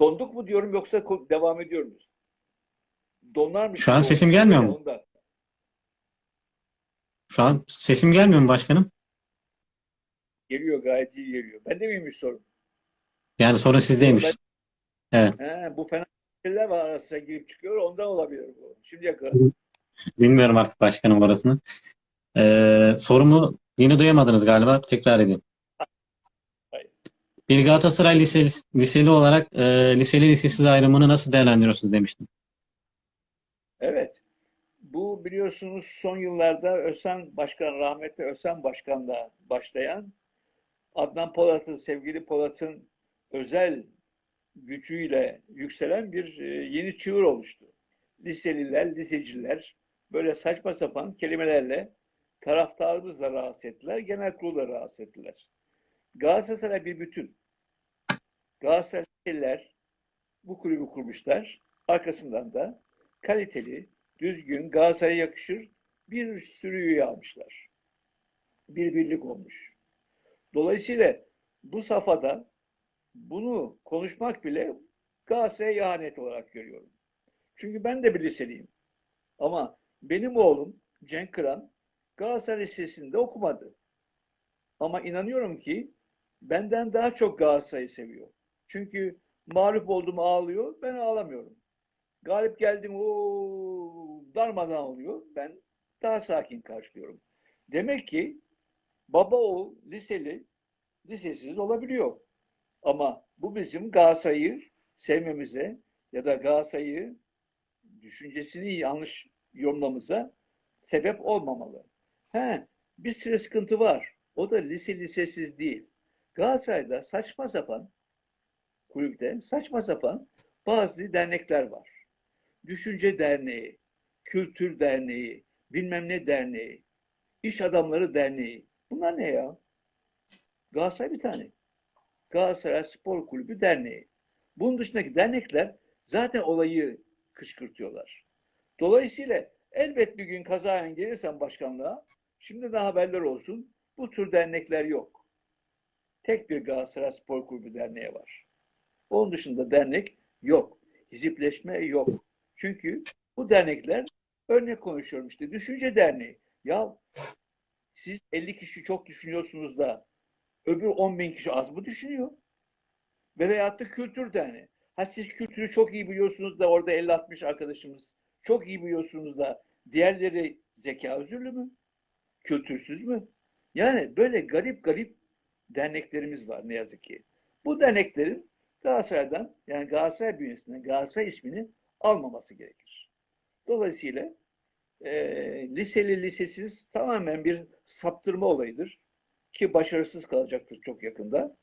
Donduk mu diyorum yoksa devam ediyor muyuz? Donar mı? Şu an sesim gelmiyor mu? Ondan. Şu an sesim gelmiyor mu başkanım? Geliyor gayet iyi geliyor. Ben de miymiş sorun? Yani sorun sizdeymiş. Evet. He, bu fena şeyler var arasına girip çıkıyor ondan olabilir bu. Şimdiye kadar. Bilmiyorum artık başkanım orasını. E, sorumu yine duyamadınız galiba. Tekrar edeyim. Hayır. Bir Galatasaray liseli, liseli olarak e, liseli lisesiz ayrımını nasıl değerlendiriyorsunuz demiştim. Evet. Biliyorsunuz son yıllarda Özen Başkan, rahmetli Özen Başkan'la başlayan Adnan Polat'ın, sevgili Polat'ın özel gücüyle yükselen bir e, yeni çığır oluştu. Liseliler, liseciler böyle saçma sapan kelimelerle taraftarımızı da rahatsız ettiler, genel kurulu rahatsız ettiler. Galatasaray bir bütün. Galatasaraylılar bu kulübü kurmuşlar. Arkasından da kaliteli, düzgün, Galatasaray'a yakışır bir sürü üye almışlar. Bir birlik olmuş. Dolayısıyla bu safhada bunu konuşmak bile Galatasaray'a ihanet olarak görüyorum. Çünkü ben de bir liseliyim. Ama benim oğlum Cenk Kıran Galatasaray Lisesi'nde okumadı. Ama inanıyorum ki benden daha çok Galatasaray'ı seviyor. Çünkü mağlup oldum ağlıyor, ben ağlamıyorum. Galip geldim o darmadan oluyor. Ben daha sakin karşılıyorum. Demek ki baba oğul liseli lisesiz olabiliyor. Ama bu bizim Galatasaray'ı sevmemize ya da Galatasaray'ı düşüncesini yanlış yorumlamamıza sebep olmamalı. He, bir sürü sıkıntı var. O da lise lisesiz değil. Galatasaray'da saçma sapan kulüpte saçma sapan bazı dernekler var. Düşünce Derneği, Kültür Derneği, bilmem ne derneği, İş Adamları Derneği. Bunlar ne ya? Galatasaray bir tane. Galatasaray Spor Kulübü Derneği. Bunun dışındaki dernekler zaten olayı kışkırtıyorlar. Dolayısıyla elbet bir gün kazayen gelirsen başkanlığa, şimdi de haberler olsun, bu tür dernekler yok. Tek bir Galatasaray Spor Kulübü Derneği var. Onun dışında dernek yok. Hizipleşme yok. Çünkü bu dernekler Örnek konuşuyorum işte. Düşünce Derneği. Ya siz 50 kişi çok düşünüyorsunuz da öbür 10 bin kişi az mı düşünüyor? Ve veyahut da Kültür Derneği. Ha siz kültürü çok iyi biliyorsunuz da orada 50-60 arkadaşımız çok iyi biliyorsunuz da diğerleri zeka özürlü mü? Kültürsüz mü? Yani böyle garip garip derneklerimiz var ne yazık ki. Bu derneklerin Galatasaray'dan yani Galatasaray bünyesinden Galatasaray ismini almaması gerekir. Dolayısıyla e, liseli lisesiz tamamen bir saptırma olayıdır. Ki başarısız kalacaktır çok yakında.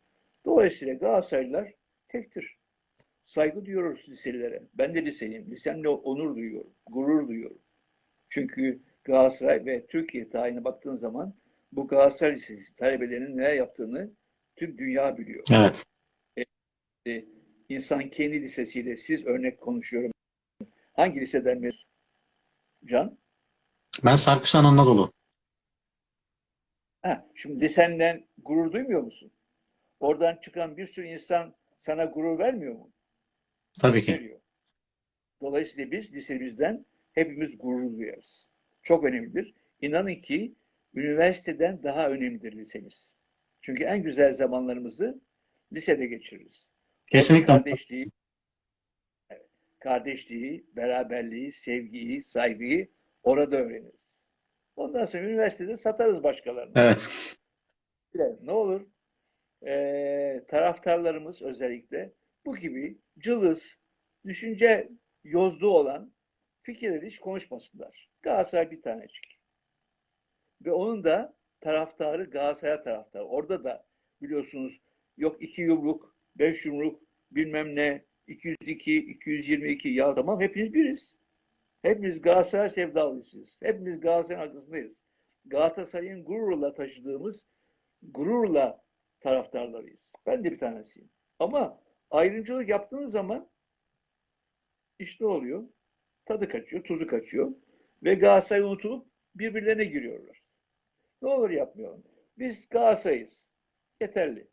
Dolayısıyla Galatasaraylılar tektir. Saygı duyuyoruz liselilere. Ben de liseliyim. Lisemle onur duyuyorum. Gurur duyuyorum. Çünkü Galatasaray ve Türkiye tarihine baktığın zaman bu Galatasaray Lisesi talebelerinin neler yaptığını tüm dünya biliyor. Evet. E, İnsan kendi lisesiyle siz örnek konuşuyorum. Hangi liseden mezun? Can? Ben Sarkısan Anadolu. Ha, şimdi lisenden gurur duymuyor musun? Oradan çıkan bir sürü insan sana gurur vermiyor mu? Tabii ki. Veriyor. Dolayısıyla biz lisemizden hepimiz gurur duyarız. Çok önemlidir. İnanın ki üniversiteden daha önemlidir lisemiz. Çünkü en güzel zamanlarımızı lisede geçiririz. Kesinlikle. Kardeşliği, kardeşliği, beraberliği, sevgiyi, saygıyı orada öğreniriz. Ondan sonra üniversitede satarız başkalarına. Evet. Ne olur eee, taraftarlarımız özellikle bu gibi cılız, düşünce yozduğu olan fikirleri hiç konuşmasınlar. Galatasaray bir tanecik. Ve onun da taraftarı Galatasaray taraftarı. Orada da biliyorsunuz yok iki yumruk, beş yumruk, bilmem ne, 202, 222 ya tamam hepimiz biriz. Hepimiz Galatasaray sevdalısıyız. Hepimiz Galatasaray'ın arkasındayız. Galatasaray'ın gururla taşıdığımız gururla taraftarlarıyız. Ben de bir tanesiyim. Ama ayrımcılık yaptığınız zaman iş ne oluyor? Tadı kaçıyor, tuzu kaçıyor. Ve Galatasaray unutulup birbirlerine giriyorlar. Ne olur yapmayalım. Biz Galatasaray'ız. Yeterli.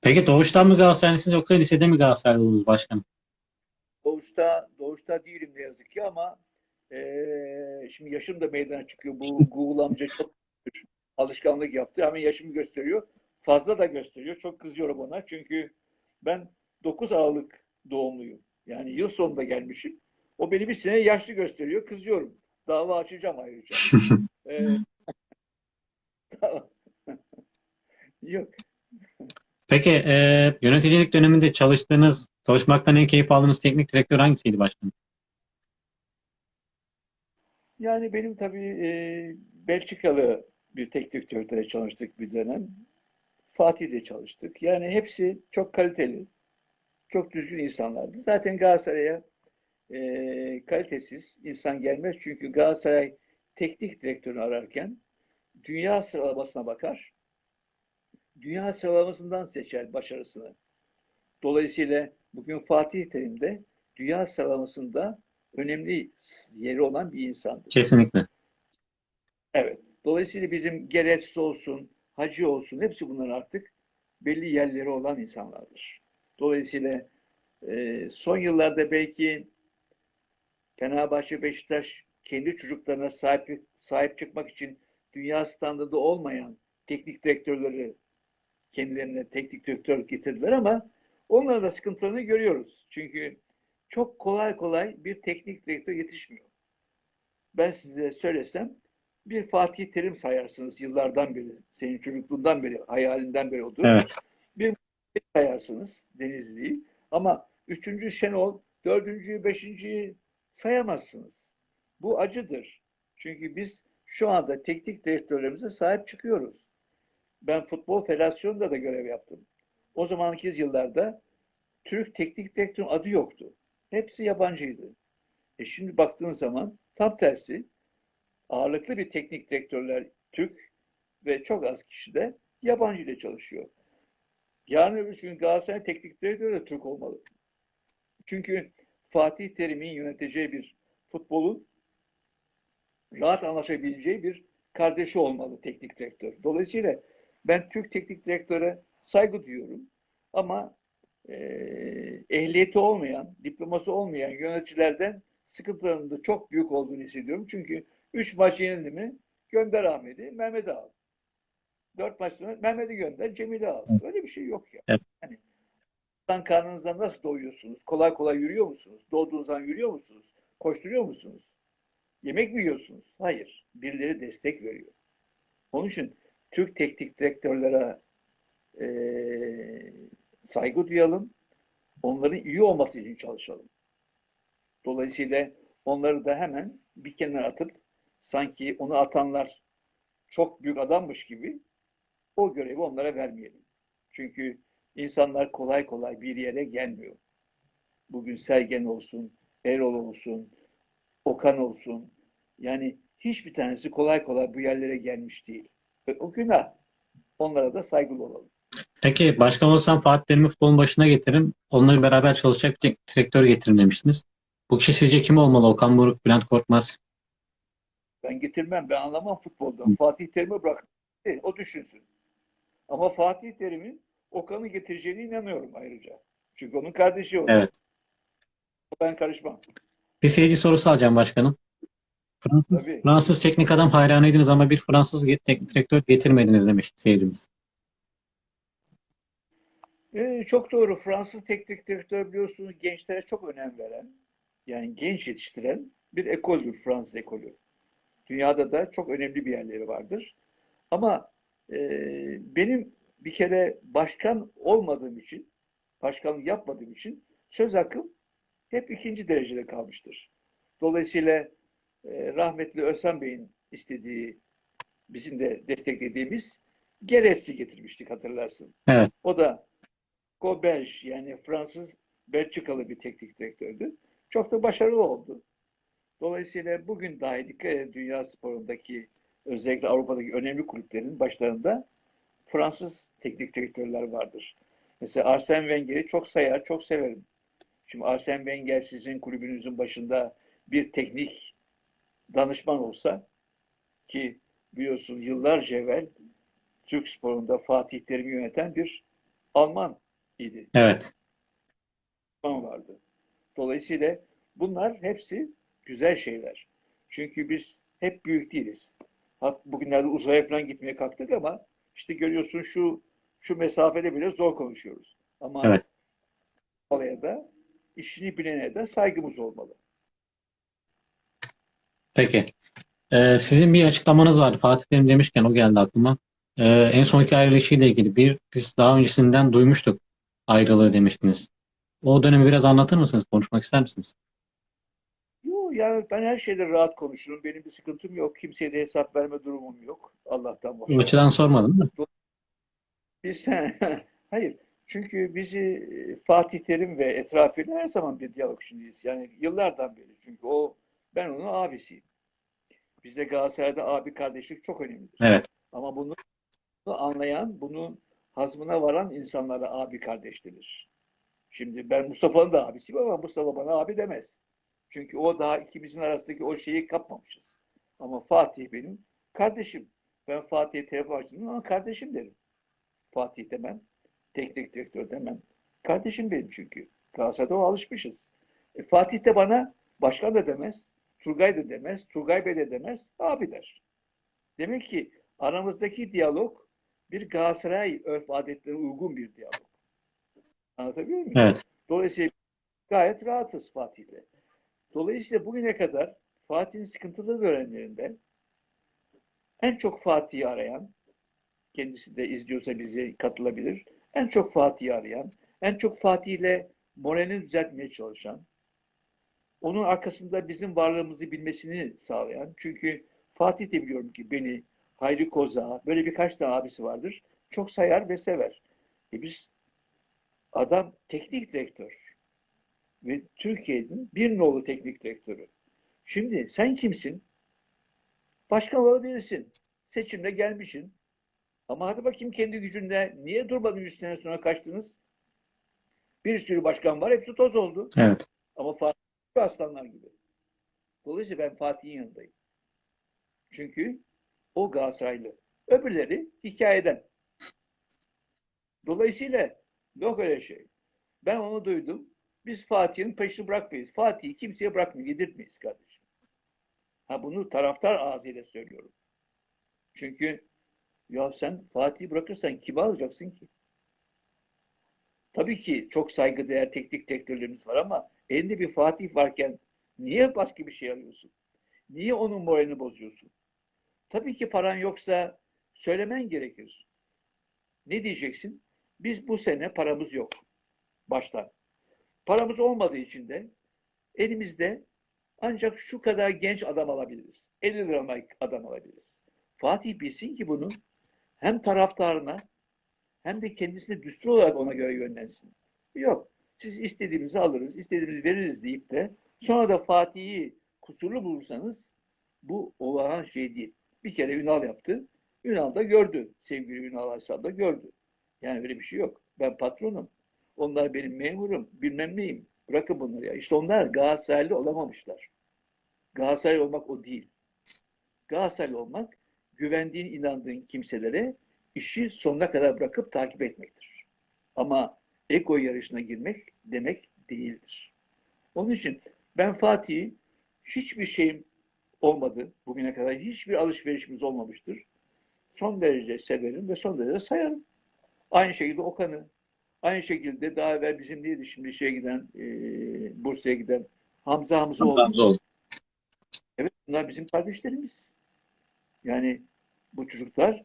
Peki doğuştan mı Galatasaraylısınız yoksa lisede mi Galatasaraylısınız başkanım? Doğuşta, doğuşta değilim ne yazık ki ama eee, şimdi yaşım da meydana çıkıyor. Bu Google amca çok alışkanlık yaptı. Hemen yaşımı gösteriyor. Fazla da gösteriyor. Çok kızıyorum ona. Çünkü ben 9 Aralık doğumluyum. Yani yıl sonunda gelmişim. O beni bir sene yaşlı gösteriyor. Kızıyorum. Dava açacağım ayrıca. Eee, Yok. Peki e, yöneticilik döneminde çalıştığınız, çalışmaktan en keyif aldığınız teknik direktör hangisiydi başkanım? Yani benim tabii e, Belçikalı bir teknik direktörle çalıştık bir dönem. Fatih'le çalıştık. Yani hepsi çok kaliteli, çok düzgün insanlardı. Zaten Galatasaray'a e, kalitesiz insan gelmez. Çünkü Galatasaray teknik direktörünü ararken dünya sıralamasına bakar. Dünya sıralamasından seçer başarısını. Dolayısıyla bugün Fatih Terim de dünya sıralamasında önemli yeri olan bir insandır. Kesinlikle. Evet. Dolayısıyla bizim Geretsiz olsun, Hacı olsun hepsi bunlar artık belli yerleri olan insanlardır. Dolayısıyla e, son yıllarda belki Fenerbahçe, Beşiktaş kendi çocuklarına sahip, sahip çıkmak için dünya standardı olmayan teknik direktörleri kendilerine teknik direktör getirdiler ama onların da sıkıntılarını görüyoruz. Çünkü çok kolay kolay bir teknik direktör yetişmiyor. Ben size söylesem bir Fatih Terim sayarsınız yıllardan beri, senin çocukluğundan beri, hayalinden beri olduğu. Evet. Bir sayarsınız Denizli'yi ama üçüncü Şenol, dördüncüyü, beşinciyi sayamazsınız. Bu acıdır. Çünkü biz şu anda teknik direktörlerimize sahip çıkıyoruz. Ben Futbol Federasyonu'nda da görev yaptım. O zamanki yıllarda Türk teknik direktörün adı yoktu. Hepsi yabancıydı. E şimdi baktığın zaman tam tersi ağırlıklı bir teknik direktörler Türk ve çok az kişi de yabancı ile çalışıyor. Yarın öbür gün Galatasaray teknik direktörü de Türk olmalı. Çünkü Fatih Terim'in yöneteceği bir futbolun rahat anlaşabileceği bir kardeşi olmalı teknik direktör. Dolayısıyla ben Türk teknik direktöre saygı duyuyorum. Ama e, ehliyeti olmayan, diploması olmayan yöneticilerden sıkıntılarının da çok büyük olduğunu hissediyorum. Çünkü 3 maç yenildi mi gönder Ahmet'i, Mehmet'i al. 4 maç sonra Mehmet'i gönder, Cemil'i al. Öyle bir şey yok ya. Evet. Yani insan karnınızdan nasıl doyuyorsunuz? Kolay kolay yürüyor musunuz? Doğduğunuzdan yürüyor musunuz? Koşturuyor musunuz? Yemek mi yiyorsunuz? Hayır. Birileri destek veriyor. Onun için Türk teknik direktörlere eee, saygı duyalım. Onların iyi olması için çalışalım. Dolayısıyla onları da hemen bir kenara atıp sanki onu atanlar çok büyük adammış gibi o görevi onlara vermeyelim. Çünkü insanlar kolay kolay bir yere gelmiyor. Bugün Sergen olsun, Erol olsun, Okan olsun. Yani hiçbir tanesi kolay kolay bu yerlere gelmiş değil. Ve o günah. Onlara da saygılı olalım. Peki başkan olsam Fatih Terim'i futbolun başına getiririm. Onları beraber çalışacak bir direktör getirin demiştiniz. Bu kişi sizce kim olmalı? Okan Buruk, Bülent Korkmaz. Ben getirmem, ben anlamam futboldan. Fatih Terim'i bırak. E, O düşünsün. Ama Fatih Terim'in Okan'ı getireceğine inanıyorum ayrıca. Çünkü onun kardeşi o. Evet. Ben karışmam. Bir seyirci sorusu alacağım başkanım. Fransız, Tabii. Fransız teknik adam hayranıydınız ama bir Fransız teknik direktör getirmediniz demiş seyircimiz. Ee, çok doğru. Fransız teknik direktör biliyorsunuz gençlere çok önem veren, yani genç yetiştiren bir ekoldür Fransız ekolü. Dünyada da çok önemli bir yerleri vardır. Ama e, benim bir kere başkan olmadığım için, başkanlık yapmadığım için söz hakkım hep ikinci derecede kalmıştır. Dolayısıyla rahmetli Özhan Bey'in istediği, bizim de desteklediğimiz Geretsi getirmiştik hatırlarsın. Evet. O da Gobelj yani Fransız Belçikalı bir teknik direktördü. Çok da başarılı oldu. Dolayısıyla bugün dahi dikkat edin dünya sporundaki özellikle Avrupa'daki önemli kulüplerin başlarında Fransız teknik direktörler vardır. Mesela Arsene Wenger'i çok sayar, çok severim. Şimdi Arsene Wenger sizin kulübünüzün başında bir teknik danışman olsa ki biliyorsunuz yıllarca evvel Türk sporunda Fatih Terim'i yöneten bir Alman idi. Evet. Alman vardı. Dolayısıyla bunlar hepsi güzel şeyler. Çünkü biz hep büyük değiliz. Hat- Bugünlerde uzaya falan gitmeye kalktık ama işte görüyorsun şu şu mesafede bile zor konuşuyoruz. Ama Evet. olaya da işini bilene de saygımız olmalı. Peki. Ee, sizin bir açıklamanız vardı. Fatih Terim demişken o geldi aklıma. Ee, en sonki ayrılışıyla ilgili bir biz daha öncesinden duymuştuk ayrılığı demiştiniz. O dönemi biraz anlatır mısınız? Konuşmak ister misiniz? Yok ya ben her şeyde rahat konuşurum. Benim bir sıkıntım yok. Kimseye de hesap verme durumum yok. Allah'tan başka. açıdan sormadım da. Biz hayır. Çünkü bizi e, Fatih Terim ve etrafıyla her zaman bir diyalog içindeyiz. Yani yıllardan beri. Çünkü o ben onun abisiyim. Bizde Galatasaray'da abi kardeşlik çok önemlidir. Evet. Ama bunu anlayan, bunun hazmına varan insanlara abi kardeş denir. Şimdi ben Mustafa'nın da abisiyim ama Mustafa bana abi demez. Çünkü o daha ikimizin arasındaki o şeyi kapmamışız. Ama Fatih benim kardeşim. Ben Fatih'e telefon açtım ama kardeşim derim. Fatih demem, teknik direktör demem. Kardeşim benim çünkü. Galatasaray'da o alışmışız. E, Fatih de bana başkan da demez, Turgay da demez, Turgay Bey de demez, abi der. Demek ki aramızdaki diyalog bir Galatasaray örf adetlerine uygun bir diyalog. Anlatabiliyor muyum? Evet. Dolayısıyla gayet rahatız Fatih'le. Dolayısıyla bugüne kadar Fatih'in sıkıntılı dönemlerinde en çok Fatih'i arayan, kendisi de izliyorsa bize katılabilir, en çok Fatih'i arayan, en çok Fatih'le moralini düzeltmeye çalışan, onun arkasında bizim varlığımızı bilmesini sağlayan. Çünkü Fatih de biliyorum ki beni, Hayri Koza, böyle birkaç tane abisi vardır. Çok sayar ve sever. E biz adam teknik direktör ve Türkiye'nin bir nolu teknik direktörü. Şimdi sen kimsin? Başkan olabilirsin. Seçimle gelmişsin. Ama hadi bakayım kendi gücünde niye durmadın 100 sene sonra kaçtınız? Bir sürü başkan var. Hepsi toz oldu. Evet. Ama Fatih aslanlar gibi. Dolayısıyla ben Fatih'in yanındayım. Çünkü o Galatasaraylı. Öbürleri hikayeden. Dolayısıyla yok öyle şey. Ben onu duydum. Biz Fatih'in peşini bırakmayız. Fatih'i kimseye bırakmayız, yedirtmeyiz kardeşim. Ha bunu taraftar ağzıyla söylüyorum. Çünkü ya sen Fatih'i bırakırsan kimi alacaksın ki? Tabii ki çok saygıdeğer teknik direktörlerimiz var ama elinde bir Fatih varken niye başka bir şey alıyorsun? Niye onun moralini bozuyorsun? Tabii ki paran yoksa söylemen gerekir. Ne diyeceksin? Biz bu sene paramız yok. Baştan. Paramız olmadığı için de elimizde ancak şu kadar genç adam alabiliriz. 50 lira adam alabiliriz. Fatih bilsin ki bunu hem taraftarına hem de kendisine düstur olarak ona göre yönlensin. Yok. Siz istediğimizi alırız, istediğimizi veririz deyip de sonra da Fatih'i kusurlu bulursanız bu olağan şey değil. Bir kere Ünal yaptı. Ünal da gördü. Sevgili Ünal Aysal da gördü. Yani öyle bir şey yok. Ben patronum. Onlar benim memurum. Bilmem neyim. Bırakın bunları ya. İşte onlar Galatasaraylı olamamışlar. Galatasaraylı olmak o değil. Galatasaraylı olmak güvendiğin, inandığın kimselere işi sonuna kadar bırakıp takip etmektir. Ama ego yarışına girmek demek değildir. Onun için ben Fatih'i hiçbir şeyim olmadı. Bugüne kadar hiçbir alışverişimiz olmamıştır. Son derece severim ve son derece sayarım. Aynı şekilde Okan'ı, aynı şekilde daha evvel bizim neydi şimdi şeye giden, e, Bursa'ya giden Hamza Hamzoğlu. Hamzoğlu. Evet bunlar bizim kardeşlerimiz. Yani bu çocuklar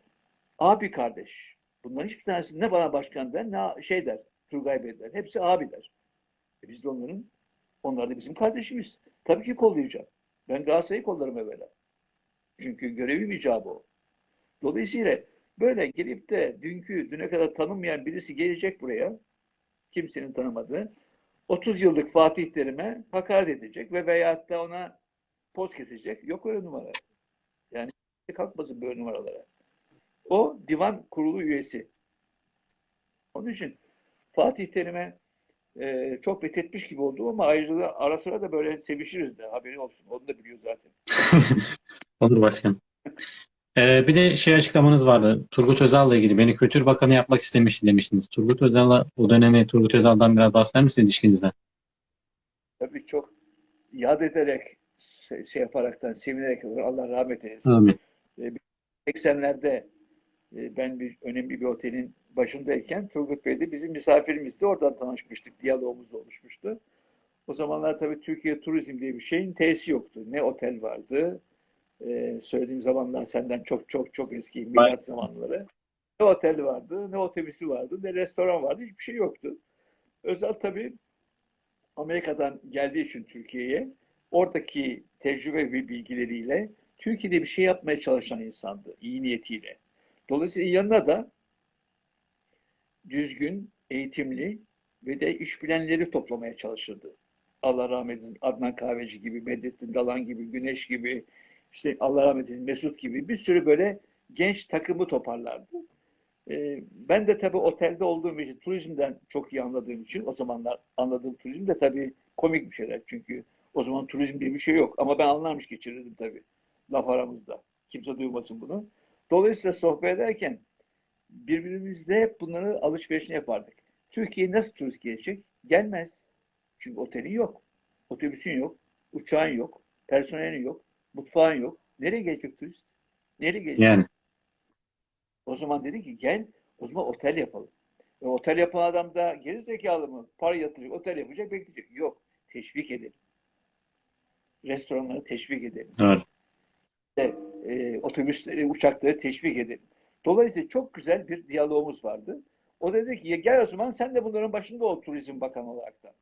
abi kardeş. Bunların hiçbir tanesi ne bana başkan der ne şey der, Turgay Bey der. Hepsi abi der. E biz de onların, onlar da bizim kardeşimiz. Tabii ki kollayacağım. Ben Galatasaray'ı kollarım evvela. Çünkü görevim icabı o. Dolayısıyla böyle gelip de dünkü, düne kadar tanınmayan birisi gelecek buraya, kimsenin tanımadığı, 30 yıllık Fatih Terim'e hakaret edecek ve veyahut da ona poz kesecek. Yok öyle numara. Yani kalkmasın böyle numaralara. O divan kurulu üyesi. Onun için Fatih Terim'e e, çok bethetmiş gibi oldu ama ayrıca ara sıra da böyle sevişiriz de haberi olsun. Onu da biliyor zaten. Olur başkan. Ee, bir de şey açıklamanız vardı. Turgut Özal'la ilgili beni Kültür Bakanı yapmak istemişti demiştiniz. Turgut Özal'la o dönemi Turgut Özal'dan biraz bahseder misiniz ilişkinizden? Tabii çok yad ederek şey, şey yaparaktan, sevinerek Allah rahmet eylesin. Amin. 80'lerde e, ben bir önemli bir otelin başındayken Turgut Bey de bizim misafirimizdi. Oradan tanışmıştık. Diyalogumuz oluşmuştu. O zamanlar tabii Türkiye Turizm diye bir şeyin tesisi yoktu. Ne otel vardı. Ee, söylediğim zamanlar senden çok çok çok eski milat zamanları. Ne otel vardı, ne otobüsü vardı, ne restoran vardı. Hiçbir şey yoktu. Özal tabii Amerika'dan geldiği için Türkiye'ye oradaki tecrübe ve bilgileriyle Türkiye'de bir şey yapmaya çalışan insandı. iyi niyetiyle. Dolayısıyla yanına da düzgün, eğitimli ve de iş bilenleri toplamaya çalışırdı. Allah rahmet eylesin Adnan Kahveci gibi, Medettin Dalan gibi, Güneş gibi, işte Allah rahmet eylesin Mesut gibi bir sürü böyle genç takımı toparlardı. Ee, ben de tabii otelde olduğum için, turizmden çok iyi anladığım için, o zamanlar anladığım turizm de tabii komik bir şeyler. Çünkü o zaman turizm diye bir şey yok. Ama ben anlarmış geçirirdim tabii. Laf aramızda. Kimse duymasın bunu. Dolayısıyla sohbet ederken birbirimizle hep bunları alışverişini yapardık. Türkiye'ye nasıl turist gelecek? Gelmez. Çünkü otelin yok. Otobüsün yok. Uçağın yok. Personelin yok. Mutfağın yok. Nereye gelecek turist? Nereye gelecek? Yani. O zaman dedi ki gel o zaman otel yapalım. E, otel yapan adam da geri zekalı mı? Para yatıracak, otel yapacak, bekleyecek. Yok. Teşvik edelim. Restoranları teşvik edelim. Doğru. E, e, otobüsleri, uçakları teşvik edelim. Dolayısıyla çok güzel bir diyalogumuz vardı. O dedi ki gel o zaman sen de bunların başında ol turizm bakanı olarak da.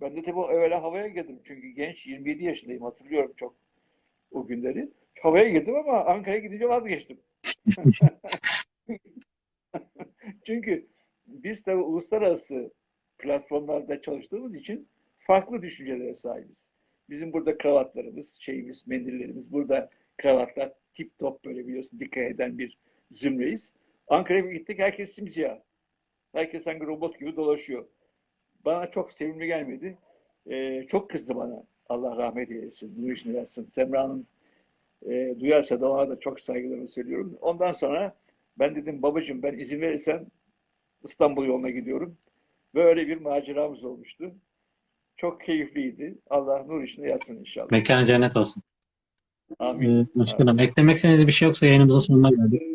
Ben de tabii evvela havaya girdim. Çünkü genç 27 yaşındayım hatırlıyorum çok o günleri. Havaya girdim ama Ankara'ya gidince vazgeçtim. Çünkü biz tabii uluslararası platformlarda çalıştığımız için farklı düşüncelere sahibiz. Bizim burada kravatlarımız, şeyimiz, mendillerimiz, burada kravatlar tip top böyle biliyorsun dikkat eden bir zümreyiz. Ankara'ya gittik herkes simsiyah. Herkes sanki robot gibi dolaşıyor. Bana çok sevimli gelmedi. Ee, çok kızdı bana. Allah rahmet eylesin. Nur işini versin. Semra'nın e, duyarsa da ona da çok saygılarımı söylüyorum. Ondan sonra ben dedim babacığım ben izin verirsen İstanbul yoluna gidiyorum. Böyle bir maceramız olmuştu. Çok keyifliydi. Allah nur içinde yatsın inşallah. Mekan cennet olsun. Amin. Ee, başkanım eklemek istediğiniz bir şey yoksa yayınımızın sonuna geldik.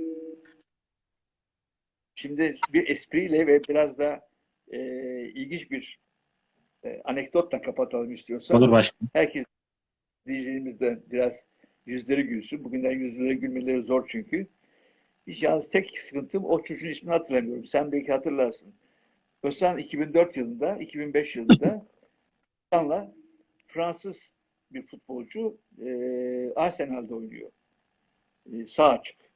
Şimdi bir espriyle ve biraz da e, ilginç bir e, anekdotla kapatalım istiyorsan. Olur başkanım. Herkes diyeceğimizde biraz yüzleri gülsün. Bugünden yüzleri gülmeleri zor çünkü. Hiç yalnız tek sıkıntım o çocuğun ismini hatırlamıyorum. Sen belki hatırlarsın. Özcan 2004 yılında, 2005 yılında Özcan'la Fransız bir futbolcu e, Arsenal'de oynuyor. E, sağ açık.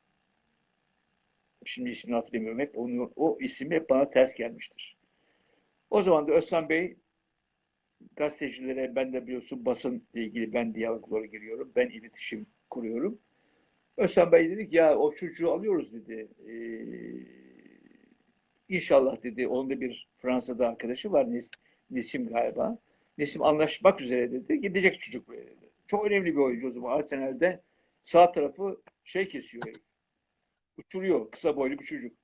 Şimdi ismini hatırlamıyorum. Hep onu, o isim hep bana ters gelmiştir. O zaman da Özcan Bey gazetecilere ben de biliyorsun basınla ilgili ben diyaloglara giriyorum. Ben iletişim kuruyorum. Özcan Bey dedik ya o çocuğu alıyoruz dedi. Ee, inşallah dedi. Onun da bir Fransa'da arkadaşı var. Nes Nesim galiba. Nesim anlaşmak üzere dedi. Gidecek çocuk buraya dedi. Çok önemli bir oyuncu o zaman. Arsenal'de sağ tarafı şey kesiyor. Uçuruyor. Kısa boylu bir çocuk.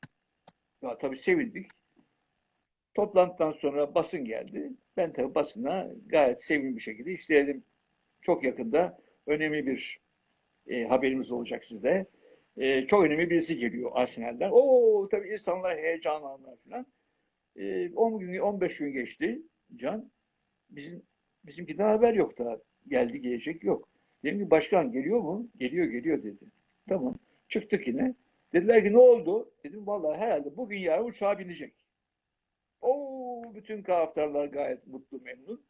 Ya tabii sevindik. Toplantıdan sonra basın geldi. Ben tabii basına gayet sevimli bir şekilde işte dedim çok yakında önemli bir e, haberimiz olacak size. E, çok önemli birisi geliyor Arsenal'den. Oo tabii insanlar heyecanlandılar falan. E, 10 gün 15 gün geçti Can. Bizim bizimki daha haber yok daha. Geldi gelecek yok. Dedim ki başkan geliyor mu? Geliyor geliyor dedi. Tamam. Çıktık yine. Dediler ki ne oldu? Dedim vallahi herhalde bugün yarın uçağa binecek. Oo, bütün taraftarlar gayet mutlu, memnun.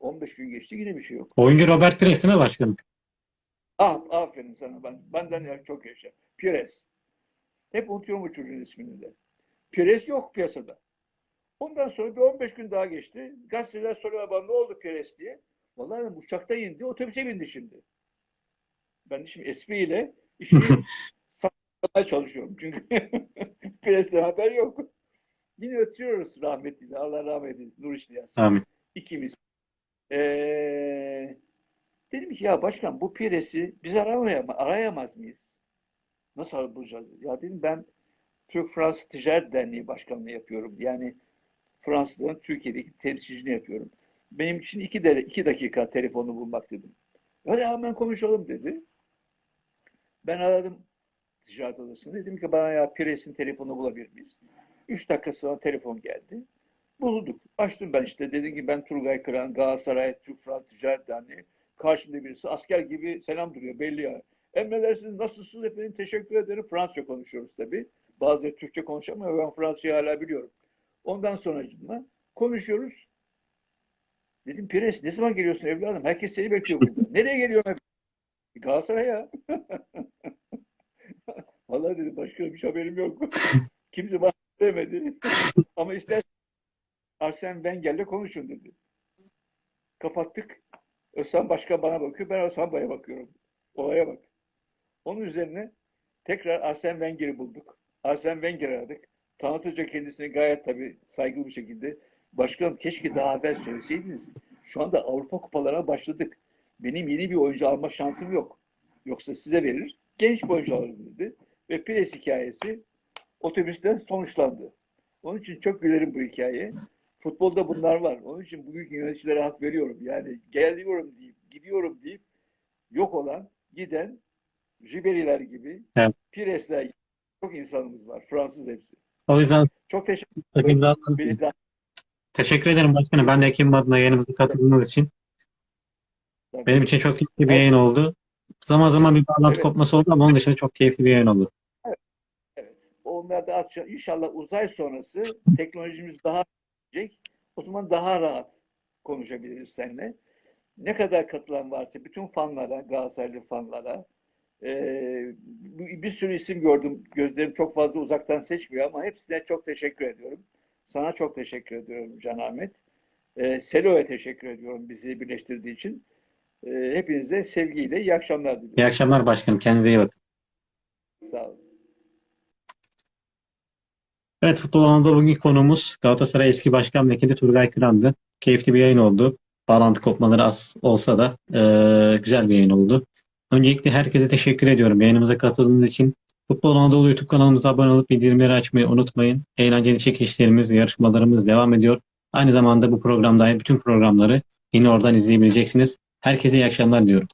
15 gün geçti yine bir şey yok. Oyuncu Robert Pires değil mi başkanım? Ah, aferin sana. Ben, benden çok yaşa. Pires. Hep unutuyorum bu çocuğun ismini de. Pires yok piyasada. Ondan sonra bir 15 gün daha geçti. Gazeteler soruyor bana ne oldu Pires diye. Vallahi uçakta indi, otobüse bindi şimdi. Ben şimdi espriyle işi saklamaya çalışıyorum. Çünkü Pires'ten haber yok. Yine ötüyoruz rahmetli. Allah rahmet eylesin. Nur yatsın. Amin. İkimiz. Ee, dedim ki ya başkan bu Pires'i biz aramayam arayamaz mıyız? Nasıl bulacağız? Ya dedim ben Türk-Fransız Ticaret Derneği Başkanlığı yapıyorum. Yani Fransızların Türkiye'deki temsilciliğini yapıyorum. Benim için iki, de, iki dakika telefonu bulmak dedim. Hadi hemen konuşalım dedi. Ben aradım ticaret odasını. Dedim ki bana ya Pires'in telefonu bulabilir miyiz? Üç dakika sonra telefon geldi. Bulduk. Açtım ben işte. Dedim ki ben Turgay Kıran, Galatasaray, Türk Fransız Ticaret Derneği. Karşımda birisi asker gibi selam duruyor belli ya. Emredersiniz nasılsınız efendim teşekkür ederim. Fransızca konuşuyoruz tabii. Bazıları Türkçe konuşamıyor. Ben Fransızca hala biliyorum. Ondan sonra konuşuyoruz. Dedim Pires ne zaman geliyorsun evladım? Herkes seni bekliyor burada. Nereye geliyorsun? Galatasaray'a. Vallahi dedim başka bir haberim yok. Kimse bana demedi. Ama ister Arsene Wenger'le konuşun dedi. Kapattık. Özcan Başkan bana bakıyor. Ben Özcan Bay'a bakıyorum. Olaya bak. Onun üzerine tekrar Arsene Wenger'i bulduk. Arsene Wenger aradık. Tanıtıcı kendisini gayet tabii saygılı bir şekilde. Başkanım keşke daha evvel söyleseydiniz. Şu anda Avrupa kupalarına başladık. Benim yeni bir oyuncu alma şansım yok. Yoksa size verir. Genç bir oyuncu alırım dedi. Ve Pires hikayesi otobüsten sonuçlandı. Onun için çok gülerim bu hikayeye. Futbolda bunlar var. Onun için bugünkü yöneticilere hak veriyorum. Yani geliyorum deyip, gidiyorum deyip yok olan, giden Ribery'ler gibi, Evet. Pires'ler gibi çok insanımız var. Fransız hepsi. O yüzden Çok teşekkür ederim. Teşekkür ederim başkanım. Ben de Ekim adına yayınımıza katıldığınız için. Benim için çok keyifli bir yayın oldu. Zaman zaman bir bağlantı Evet. kopması oldu ama onun dışında çok keyifli bir yayın oldu. Evet. Onlar da atacak. İnşallah uzay sonrası teknolojimiz daha gelecek. O zaman daha rahat konuşabiliriz seninle. Ne kadar katılan varsa bütün fanlara, Galatasaraylı fanlara eee, bir sürü isim gördüm. Gözlerim çok fazla uzaktan seçmiyor ama hepsine çok teşekkür ediyorum. Sana çok teşekkür ediyorum Can Ahmet. Eee Selo'ya teşekkür ediyorum bizi birleştirdiği için. Eee hepinize sevgiyle iyi akşamlar diliyorum. İyi akşamlar başkanım. Kendinize iyi bakın. Sağ olun. Evet Futbol Anadolu bugünkü konuğumuz Galatasaray eski başkan vekili Turgay Kıran'dı. Keyifli bir yayın oldu. Bağlantı kopmaları az olsa da eee, güzel bir yayın oldu. Öncelikle herkese teşekkür ediyorum yayınımıza katıldığınız için. Futbol Anadolu YouTube kanalımıza abone olup bildirimleri açmayı unutmayın. Eğlenceli çekişlerimiz, yarışmalarımız devam ediyor. Aynı zamanda bu program dahil bütün programları yine oradan izleyebileceksiniz. Herkese iyi akşamlar diyorum.